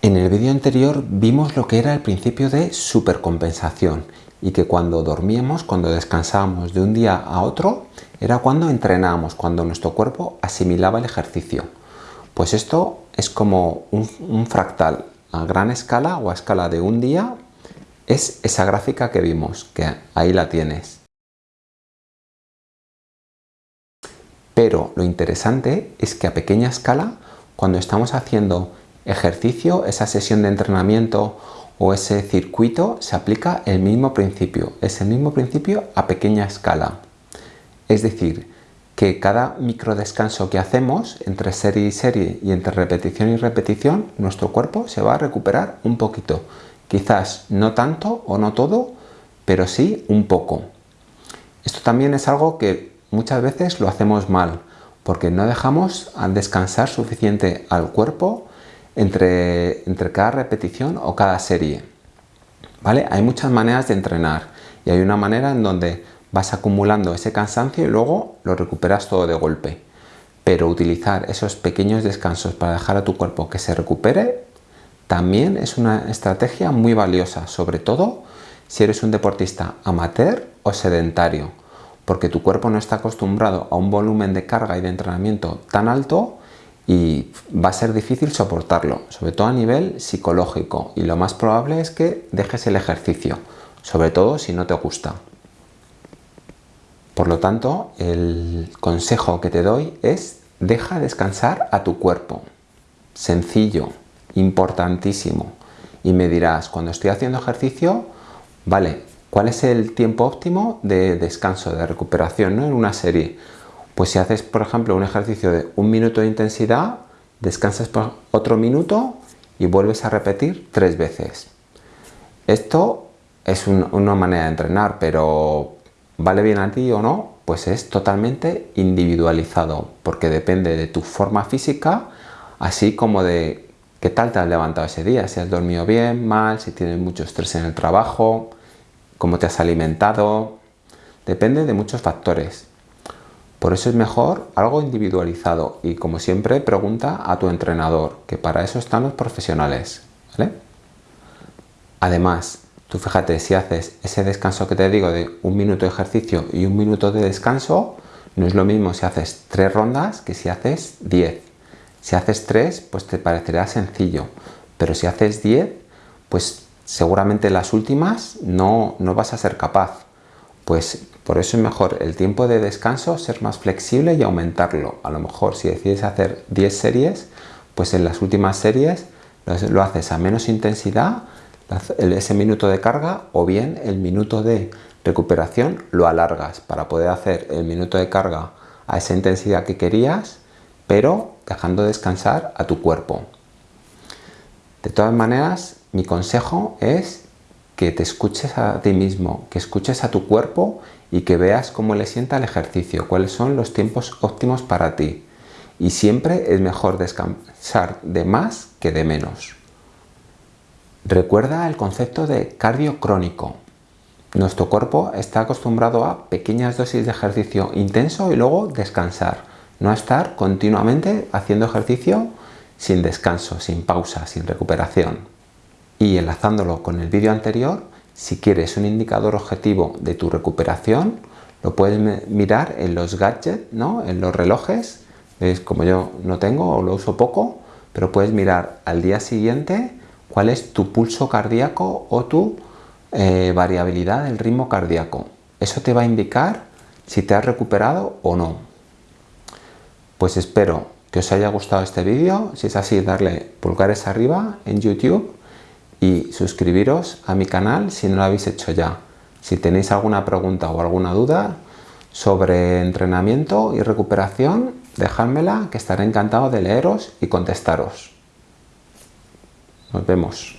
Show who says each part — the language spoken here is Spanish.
Speaker 1: En el vídeo anterior vimos lo que era el principio de supercompensación y que cuando dormíamos, cuando descansábamos de un día a otro, era cuando entrenábamos, cuando nuestro cuerpo asimilaba el ejercicio. Pues esto es como un, un fractal a gran escala o a escala de un día, es esa gráfica que vimos, que ahí la tienes. Pero lo interesante es que a pequeña escala, cuando estamos haciendo ejercicio, esa sesión de entrenamiento o ese circuito, se aplica el mismo principio. Es el mismo principio a pequeña escala. Es decir, que cada micro descanso que hacemos entre serie y serie y entre repetición y repetición, nuestro cuerpo se va a recuperar un poquito. Quizás no tanto o no todo, pero sí un poco. Esto también es algo que muchas veces lo hacemos mal, porque no dejamos descansar suficiente al cuerpo entre, cada repetición o cada serie. ¿Vale? Hay muchas maneras de entrenar y hay una manera en donde vas acumulando ese cansancio y luego lo recuperas todo de golpe. Pero utilizar esos pequeños descansos para dejar a tu cuerpo que se recupere también es una estrategia muy valiosa, sobre todo si eres un deportista amateur o sedentario, porque tu cuerpo no está acostumbrado a un volumen de carga y de entrenamiento tan alto y va a ser difícil soportarlo, sobre todo a nivel psicológico y lo más probable es que dejes el ejercicio, sobre todo si no te gusta. Por lo tanto, el consejo que te doy es deja descansar a tu cuerpo. Sencillo, importantísimo. Y me dirás, cuando estoy haciendo ejercicio, vale, ¿cuál es el tiempo óptimo de descanso, de recuperación ¿no? en una serie? Pues si haces, por ejemplo, un ejercicio de un minuto de intensidad, descansas por otro minuto y vuelves a repetir tres veces. Esto es una manera de entrenar, pero ¿vale bien a ti o no? Pues es totalmente individualizado, porque depende de tu forma física, así como de qué tal te has levantado ese día, si has dormido bien, mal, si tienes mucho estrés en el trabajo, cómo te has alimentado, depende de muchos factores. Por eso es mejor algo individualizado y como siempre pregunta a tu entrenador, que para eso están los profesionales. Además, tú fíjate, si haces ese descanso que te digo de un minuto de ejercicio y un minuto de descanso, no es lo mismo si haces tres rondas que si haces diez. Si haces tres, pues te parecerá sencillo, pero si haces diez, pues seguramente las últimas no, no vas a ser capaz. Pues por eso es mejor el tiempo de descanso, ser más flexible y aumentarlo. A lo mejor si decides hacer 10 series, pues en las últimas series lo haces a menos intensidad, ese minuto de carga o bien el minuto de recuperación lo alargas para poder hacer el minuto de carga a esa intensidad que querías, pero dejando descansar a tu cuerpo. De todas maneras, mi consejo es que te escuches a ti mismo, que escuches a tu cuerpo y que veas cómo le sienta el ejercicio, cuáles son los tiempos óptimos para ti. Y siempre es mejor descansar de más que de menos. Recuerda el concepto de cardio crónico. Nuestro cuerpo está acostumbrado a pequeñas dosis de ejercicio intenso y luego descansar. No estar continuamente haciendo ejercicio sin descanso, sin pausa, sin recuperación. Y enlazándolo con el vídeo anterior, si quieres un indicador objetivo de tu recuperación, lo puedes mirar en los gadgets, ¿no? en los relojes. ¿Ves? Como yo no tengo o lo uso poco, pero puedes mirar al día siguiente cuál es tu pulso cardíaco o tu eh, variabilidad del ritmo cardíaco. Eso te va a indicar si te has recuperado o no. Pues espero que os haya gustado este vídeo. Si es así, darle pulgares arriba en YouTube y suscribiros a mi canal si no lo habéis hecho ya. Si tenéis alguna pregunta o alguna duda sobre entrenamiento y recuperación, dejádmela que estaré encantado de leeros y contestaros. Nos vemos.